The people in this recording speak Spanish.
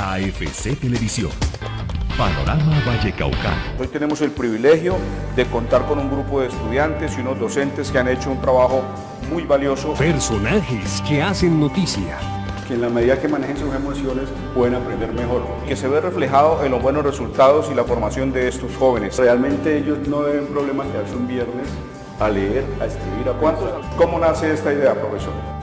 AFC Televisión. Panorama Vallecaucano. Hoy tenemos el privilegio de contar con un grupo de estudiantes y unos docentes que han hecho un trabajo muy valioso. Personajes que hacen noticia. Que en la medida que manejen sus emociones pueden aprender mejor. Que se ve reflejado en los buenos resultados y la formación de estos jóvenes. Realmente ellos no deben problema quedarse un viernes a leer, a escribir, a ¿Cuántos? ¿Cómo nace esta idea, profesor?